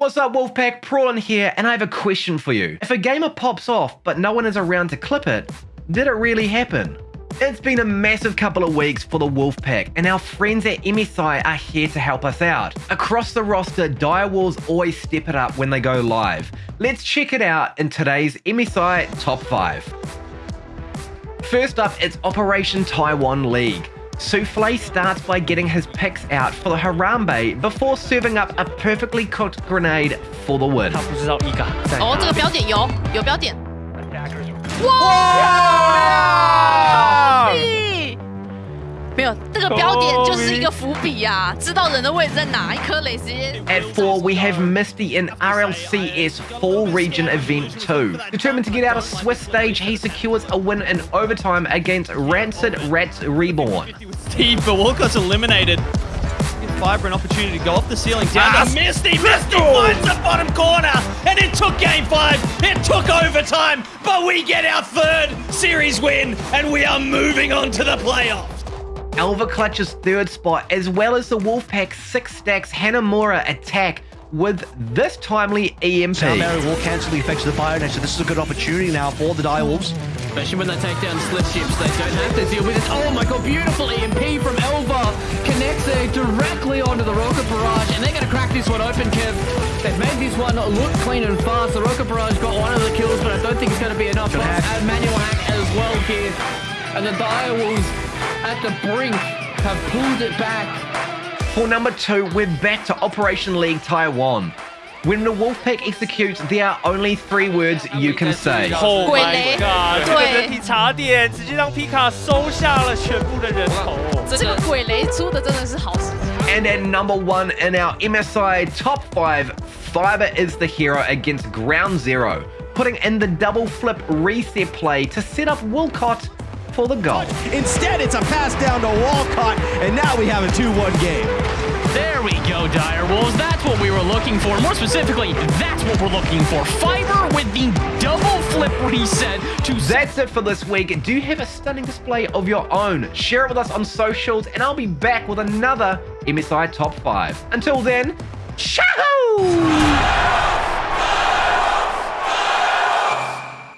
What's up Wolfpack, Prawlin here, and I have a question for you. If a gamer pops off but no one is around to clip it, did it really happen? It's been a massive couple of weeks for the Wolfpack, and our friends at MSI are here to help us out. Across the roster, Direwolves always step it up when they go live. Let's check it out in today's MSI Top 5. First up, it's Operation Taiwan League. Souffle starts by getting his picks out for the Harambe before serving up a perfectly cooked grenade for the win. 他不知道伊嘎在哦，这哪个标点有有标点， Wow! 屁没有这个标点就是一个伏笔呀、知道人的位置在哪，一颗雷直接 At 4, we have Misty in RLCS Fall Region Event 2. Determined to get out of Swiss stage, he secures a win in overtime against Rancid Rats Reborn. Steve, but Walcott's eliminated. Give Fiber an opportunity to go off the ceiling down to Misty. Misty finds the bottom corner, and it took game five. It took overtime, but we get our third series win, and we are moving on to the playoffs. Alva clutches third spot, as well as the Wolfpack 6 stacks Hanamura attack with this timely EMP. Now Mary will cancel the effects of the Fire Nation. This is a good opportunity now for the Direwolves. Especially when they take down split ships, they don't have to deal with it. Oh my god, beautiful EMP from Elva. Connects there directly onto the rocket barrage, and they're going to crack this one open, Kev. They've made this one look clean and fast. The rocket barrage got one of the kills, but I don't think it's going to be enough. And manual hack as well here. And the Direwolves at the brink have pulled it back. For number two, we're back to Operation League Taiwan. When the Wolfpack executes, there are only three words you can say. Oh 鬼雷 god！对这个人体茶点直接让皮卡收下了全部的人头。这个鬼雷出的真的是好时机。 And at number one in our MSI top five, Fiber is the hero against Ground Zero, putting in the double flip reset play to set up Wilcott for the goal. Instead, it's a pass down to Walcott, and now we have a 2-1 game. There we go, Dire Wolves. That's what we were looking for. More specifically, that's what we're looking for. Fiber with the double flip reset to That's it for this week. Do you have a stunning display of your own? Share it with us on socials, and I'll be back with another MSI Top 5. Until then, ciao!